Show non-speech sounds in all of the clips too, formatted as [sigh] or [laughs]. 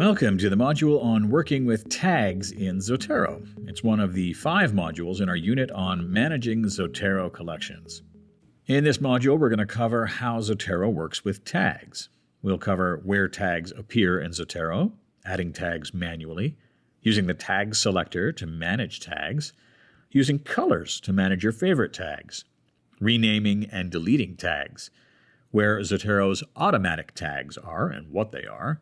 Welcome to the module on working with tags in Zotero. It's one of the five modules in our unit on managing Zotero collections. In this module, we're going to cover how Zotero works with tags. We'll cover where tags appear in Zotero, adding tags manually, using the tag selector to manage tags, using colors to manage your favorite tags, renaming and deleting tags, where Zotero's automatic tags are and what they are,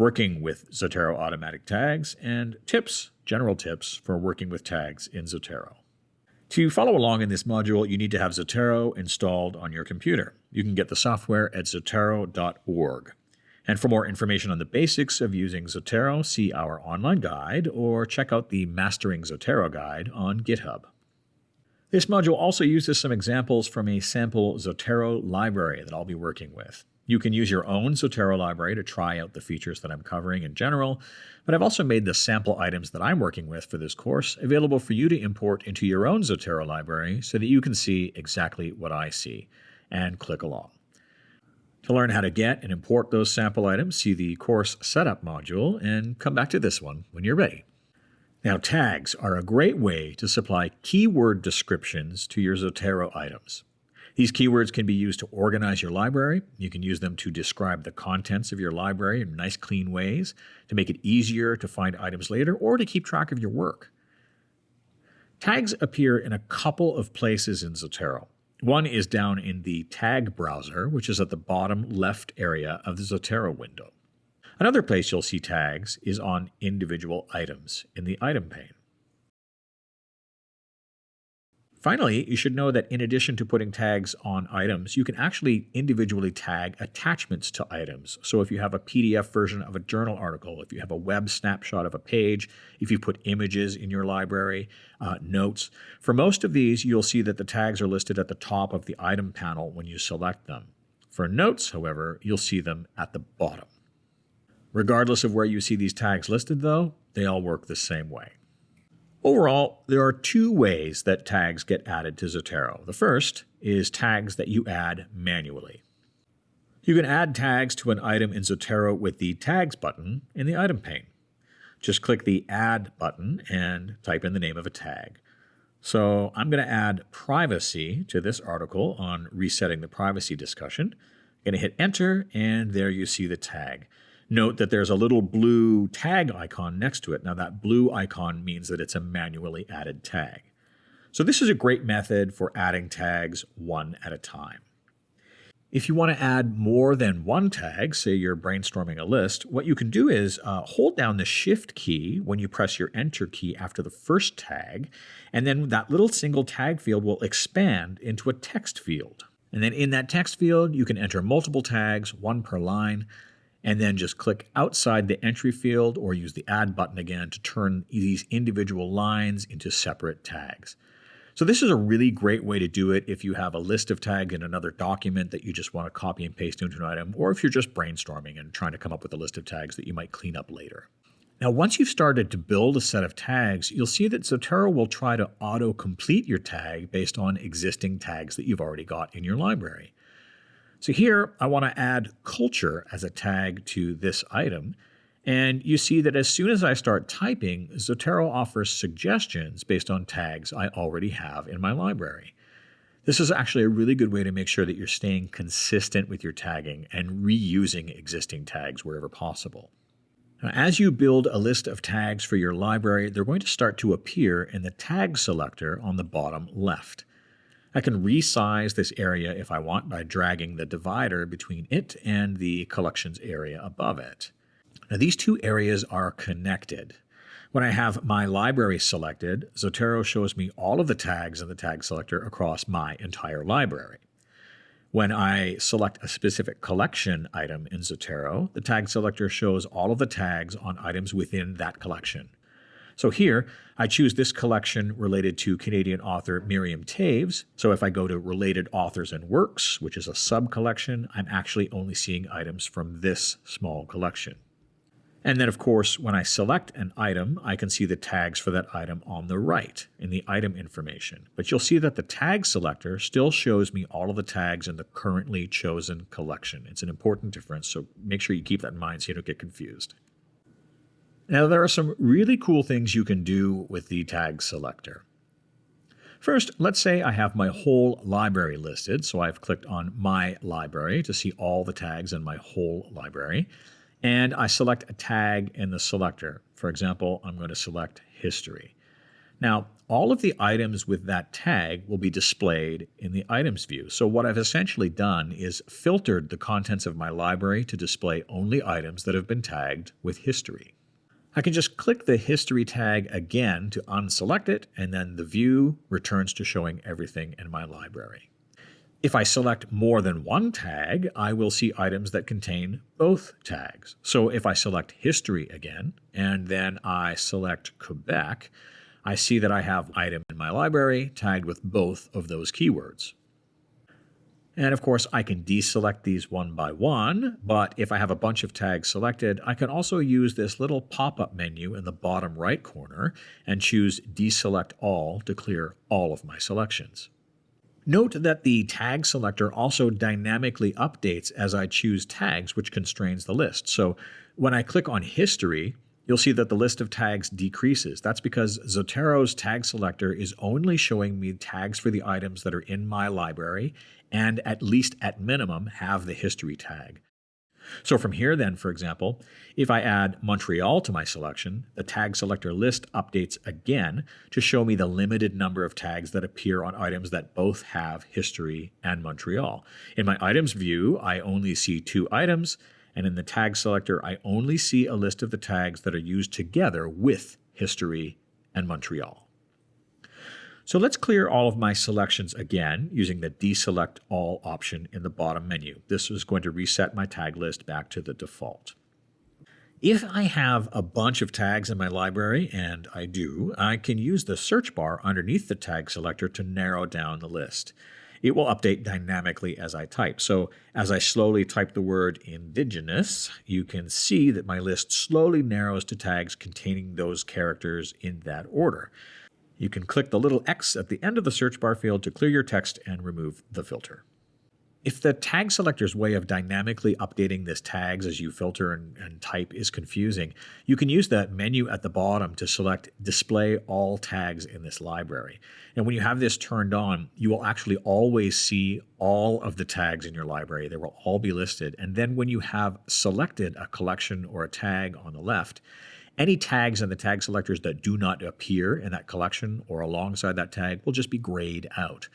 working with Zotero automatic tags, and tips, general tips for working with tags in Zotero. To follow along in this module, you need to have Zotero installed on your computer. You can get the software at zotero.org. And for more information on the basics of using Zotero, see our online guide or check out the Mastering Zotero guide on GitHub. This module also uses some examples from a sample Zotero library that I'll be working with. You can use your own Zotero library to try out the features that I'm covering in general, but I've also made the sample items that I'm working with for this course available for you to import into your own Zotero library so that you can see exactly what I see and click along. To learn how to get and import those sample items, see the course setup module and come back to this one when you're ready. Now, tags are a great way to supply keyword descriptions to your Zotero items. These keywords can be used to organize your library. You can use them to describe the contents of your library in nice, clean ways, to make it easier to find items later, or to keep track of your work. Tags appear in a couple of places in Zotero. One is down in the tag browser, which is at the bottom left area of the Zotero window. Another place you'll see tags is on individual items in the item pane. Finally, you should know that in addition to putting tags on items, you can actually individually tag attachments to items. So if you have a PDF version of a journal article, if you have a web snapshot of a page, if you put images in your library, uh, notes, for most of these, you'll see that the tags are listed at the top of the item panel when you select them. For notes, however, you'll see them at the bottom. Regardless of where you see these tags listed, though, they all work the same way. Overall, there are two ways that tags get added to Zotero. The first is tags that you add manually. You can add tags to an item in Zotero with the Tags button in the item pane. Just click the Add button and type in the name of a tag. So I'm going to add privacy to this article on resetting the privacy discussion. I'm going to hit Enter, and there you see the tag. Note that there's a little blue tag icon next to it. Now that blue icon means that it's a manually added tag. So this is a great method for adding tags one at a time. If you want to add more than one tag, say you're brainstorming a list, what you can do is uh, hold down the Shift key when you press your Enter key after the first tag, and then that little single tag field will expand into a text field. And then in that text field, you can enter multiple tags, one per line and then just click outside the entry field or use the add button again to turn these individual lines into separate tags. So this is a really great way to do it if you have a list of tags in another document that you just want to copy and paste into an item, or if you're just brainstorming and trying to come up with a list of tags that you might clean up later. Now, once you've started to build a set of tags, you'll see that Zotero will try to auto-complete your tag based on existing tags that you've already got in your library. So here I want to add culture as a tag to this item. And you see that as soon as I start typing, Zotero offers suggestions based on tags I already have in my library. This is actually a really good way to make sure that you're staying consistent with your tagging and reusing existing tags wherever possible. Now, as you build a list of tags for your library, they're going to start to appear in the tag selector on the bottom left. I can resize this area if I want by dragging the divider between it and the collections area above it. Now these two areas are connected. When I have my library selected, Zotero shows me all of the tags in the tag selector across my entire library. When I select a specific collection item in Zotero, the tag selector shows all of the tags on items within that collection. So here, I choose this collection related to Canadian author Miriam Toews. So if I go to Related Authors and Works, which is a sub-collection, I'm actually only seeing items from this small collection. And then, of course, when I select an item, I can see the tags for that item on the right in the item information. But you'll see that the tag selector still shows me all of the tags in the currently chosen collection. It's an important difference, so make sure you keep that in mind so you don't get confused. Now, there are some really cool things you can do with the tag selector. First, let's say I have my whole library listed, so I've clicked on My Library to see all the tags in my whole library, and I select a tag in the selector. For example, I'm going to select History. Now, all of the items with that tag will be displayed in the items view. So what I've essentially done is filtered the contents of my library to display only items that have been tagged with history. I can just click the history tag again to unselect it, and then the view returns to showing everything in my library. If I select more than one tag, I will see items that contain both tags. So if I select history again, and then I select Quebec, I see that I have item in my library tagged with both of those keywords. And of course, I can deselect these one by one, but if I have a bunch of tags selected, I can also use this little pop-up menu in the bottom right corner and choose Deselect All to clear all of my selections. Note that the tag selector also dynamically updates as I choose tags, which constrains the list. So when I click on History, you'll see that the list of tags decreases. That's because Zotero's tag selector is only showing me tags for the items that are in my library and at least at minimum have the history tag. So from here then, for example, if I add Montreal to my selection, the tag selector list updates again to show me the limited number of tags that appear on items that both have history and Montreal. In my items view, I only see two items, and in the tag selector, I only see a list of the tags that are used together with history and Montreal. So let's clear all of my selections again using the deselect all option in the bottom menu. This is going to reset my tag list back to the default. If I have a bunch of tags in my library, and I do, I can use the search bar underneath the tag selector to narrow down the list it will update dynamically as I type. So as I slowly type the word indigenous, you can see that my list slowly narrows to tags containing those characters in that order. You can click the little X at the end of the search bar field to clear your text and remove the filter. If the tag selector's way of dynamically updating this tags as you filter and, and, type is confusing, you can use that menu at the bottom to select Display All Tags in this library. And when you have this turned on, you will actually always see all of the tags in your library. They will all be listed. And then when you have selected a collection or a tag on the left, any tags in the tag selectors that do not appear in that collection or alongside that tag will just be grayed out.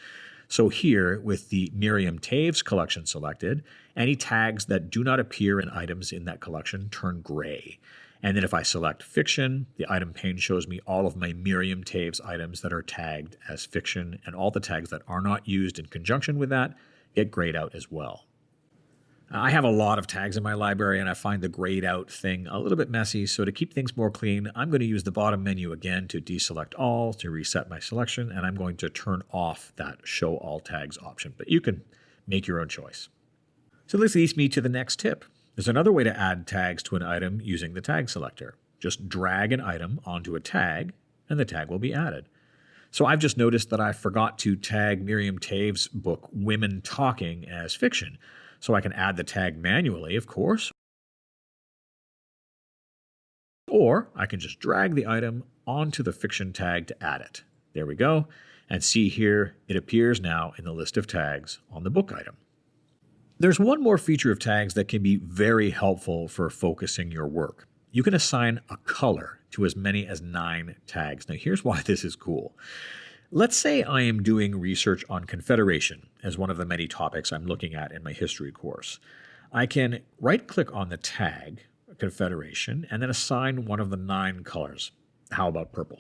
So here, with the Miriam Toews collection selected, any tags that do not appear in items in that collection turn gray. And then if I select fiction, the item pane shows me all of my Miriam Toews items that are tagged as fiction, and all the tags that are not used in conjunction with that get grayed out as well. Uh, I have a lot of tags in my library and I find the grayed out thing a little bit messy, so to keep things more clean, I'm going to use the bottom menu again to deselect all to reset my selection, and I'm going to turn off that show all tags option, but you can make your own choice. So this leads me to the next tip. There's another way to add tags to an item using the tag selector. Just drag an item onto a tag and the tag will be added. So I've just noticed that I forgot to tag Miriam Toews' book Women Talking as fiction. So I can add the tag manually, of course. Or I can just drag the item onto the fiction tag to add it. There we go. And see here, it appears now in the list of tags on the book item. There's one more feature of tags that can be very helpful for focusing your work. You can assign a color to as many as nine tags. Now here's why this is cool. Let's say I am doing research on Confederation as one of the many topics I'm looking at in my history course. I can right click on the tag Confederation and then assign one of the nine colors. How about purple?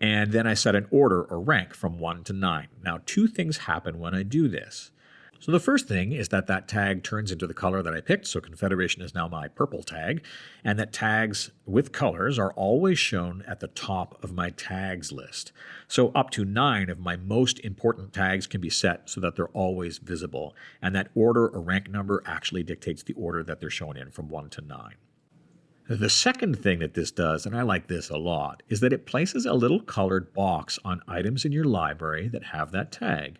And then I set an order or rank from 1 to 9. Now, two things happen when I do this. So the first thing is that that tag turns into the color that I picked, so Confederation is now my purple tag, and that tags with colors are always shown at the top of my tags list. So up to nine of my most important tags can be set so that they're always visible, and that order or rank number actually dictates the order that they're shown in from 1 to 9. The second thing that this does, and I like this a lot, is that it places a little colored box on items in your library that have that tag.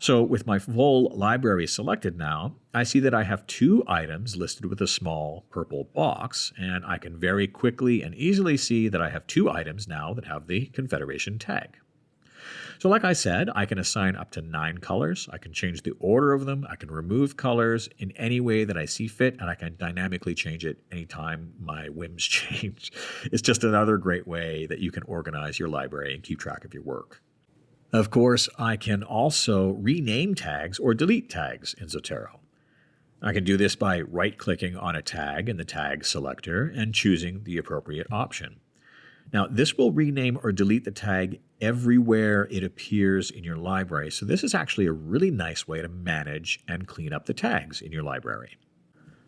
So with my full library selected now, I see that I have two items listed with a small purple box, and I can very quickly and easily see that I have two items now that have the Confederation tag. So like I said, I can assign up to nine colors. I can change the order of them. I can remove colors in any way that I see fit, and I can dynamically change it anytime my whims [laughs] change. It's just another great way that you can organize your library and keep track of your work. Of course, I can also rename tags or delete tags in Zotero. I can do this by right-clicking on a tag in the tag selector and choosing the appropriate option. Now, this will rename or delete the tag everywhere it appears in your library, so this is actually a really nice way to manage and clean up the tags in your library.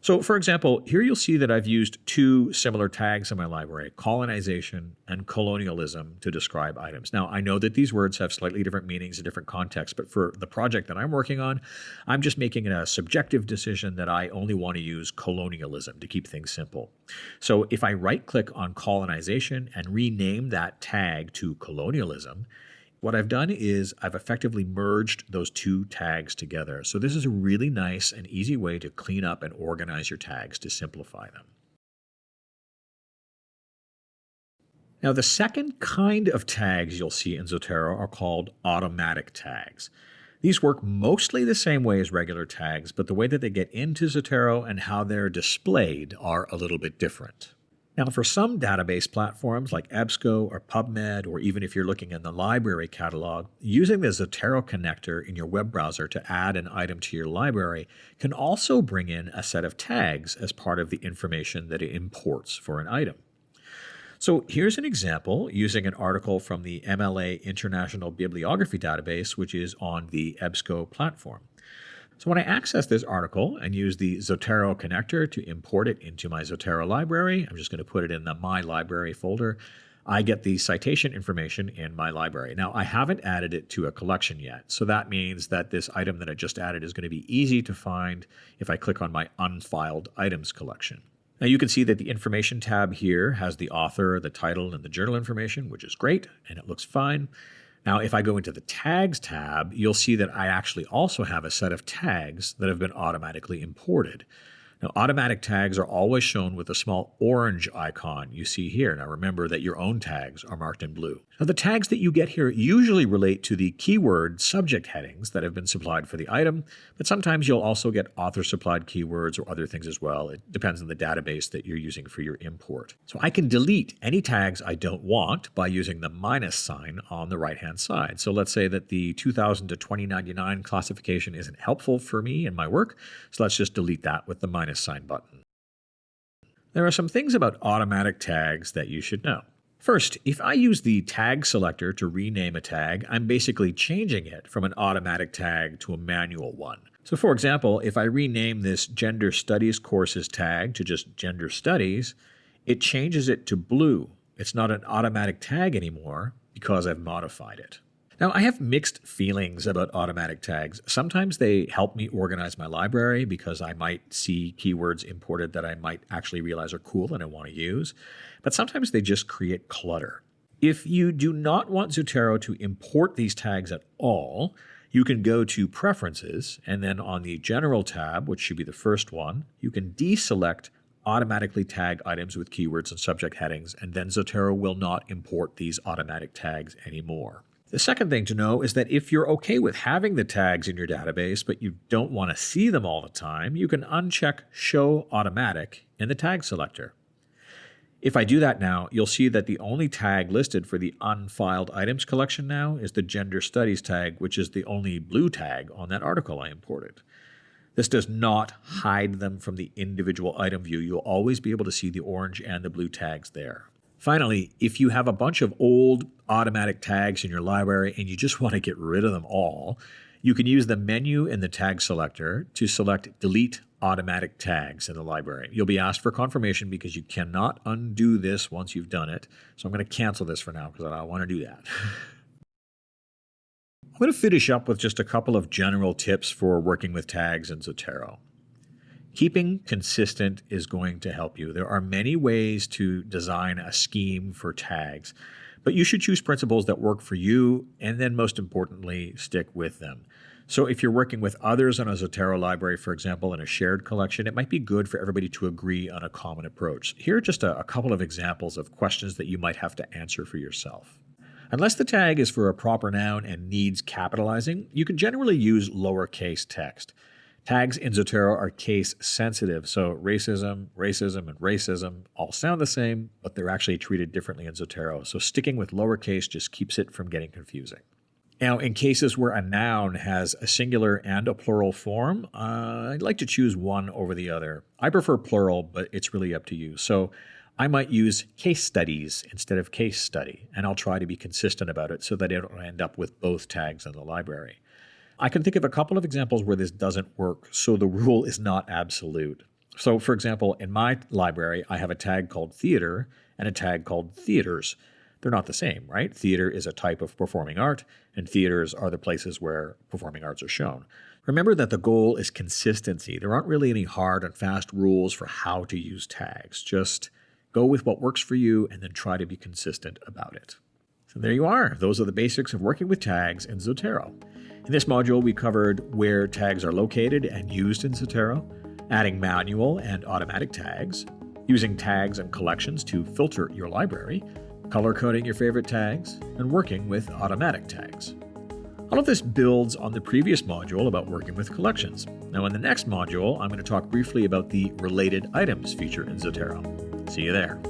So for example, here you'll see that I've used two similar tags in my library, colonization and colonialism to describe items. Now, I know that these words have slightly different meanings in different contexts, but for the project that I'm working on, I'm just making a subjective decision that I only want to use colonialism to keep things simple. So if I right click on colonization and rename that tag to colonialism, what I've done is I've effectively merged those two tags together. So this is a really nice and easy way to clean up and organize your tags to simplify them. Now the second kind of tags you'll see in Zotero are called automatic tags. These work mostly the same way as regular tags, but the way that they get into Zotero and how they're displayed are a little bit different. Now, for some database platforms like EBSCO or PubMed, or even if you're looking in the library catalog, using the Zotero connector in your web browser to add an item to your library can also bring in a set of tags as part of the information that it imports for an item. So here's an example using an article from the MLA International Bibliography Database, which is on the EBSCO platform. So when I access this article and use the Zotero connector to import it into my Zotero library, I'm just going to put it in the My Library folder. I get the citation information in my library. Now, I haven't added it to a collection yet, so that means that this item that I just added is going to be easy to find if I click on my unfiled items collection. Now you can see that the information tab here has the author, the title, and the journal information, which is great, and it looks fine. Now, if I go into the Tags tab, you'll see that I actually also have a set of tags that have been automatically imported. Now, automatic tags are always shown with a small orange icon you see here. Now, remember that your own tags are marked in blue. Now, the tags that you get here usually relate to the keyword subject headings that have been supplied for the item, but sometimes you'll also get author-supplied keywords or other things as well. It depends on the database that you're using for your import. So I can delete any tags I don't want by using the minus sign on the right-hand side. So let's say that the 2000 to 2099 classification isn't helpful for me in my work, so let's just delete that with the minus minus sign button. There are some things about automatic tags that you should know. First, if I use the tag selector to rename a tag, I'm basically changing it from an automatic tag to a manual one. So for example, if I rename this Gender Studies courses tag to just Gender Studies, it changes it to blue. It's not an automatic tag anymore because I've modified it. Now, I have mixed feelings about automatic tags. Sometimes they help me organize my library because I might see keywords imported that I might actually realize are cool and I want to use, but sometimes they just create clutter. If you do not want Zotero to import these tags at all, you can go to Preferences, and then on the General tab, which should be the first one, you can deselect automatically tag items with keywords and subject headings, and then Zotero will not import these automatic tags anymore. The second thing to know is that if you're okay with having the tags in your database, but you don't want to see them all the time, you can uncheck Show Automatic in the tag selector. If I do that now, you'll see that the only tag listed for the unfiled items collection now is the Gender Studies tag, which is the only blue tag on that article I imported. This does not hide them from the individual item view. You'll always be able to see the orange and the blue tags there. Finally, if you have a bunch of old automatic tags in your library and you just [laughs] want to get rid of them all, you can use the menu in the tag selector to select delete automatic tags in the library. You'll be asked for confirmation because you cannot undo this once you've done it. So I'm going to cancel this for now because I don't want to do that. [laughs] I'm going to finish up with just a couple of general tips for working with tags in Zotero. Keeping consistent is going to help you. There are many ways to design a scheme for tags, but you should choose principles that work for you and then most importantly, stick with them. So, if you're working with others on a Zotero library, for example, in a shared collection, it might be good for everybody to agree on a common approach. Here are just a, a couple of examples of questions that you might have to answer for yourself. Unless the tag is for a proper noun and needs capitalizing, you can generally use lowercase text. Tags in Zotero are case sensitive, so racism, racism, and racism all sound the same, but they're actually treated differently in Zotero. So sticking with lowercase just keeps it from getting confusing. Now, in cases where a noun has a singular and a plural form, uh, I'd like to choose one over the other. I prefer plural, but it's really up to you. So I might use case studies instead of case study, and I'll try to be consistent about it so that I don't end up with both tags in the library. I can think of a couple of examples where this doesn't work, so the rule is not absolute. So, for example, in my library, I have a tag called theater and a tag called theaters. They're not the same, right? Theater is a type of performing art, and theaters are the places where performing arts are shown. Remember that the goal is consistency. There aren't really any hard and fast rules for how to use tags. Just go with what works for you and then try to be consistent about it. So there you are. Those are the basics of working with tags in Zotero. In this module, we covered where tags are located and used in Zotero, adding manual and automatic tags, using tags and collections to filter your library, color coding your favorite tags, and working with automatic tags. All of this builds on the previous module about working with collections. Now, in the next module, I'm going to talk briefly about the related items feature in Zotero. See you there.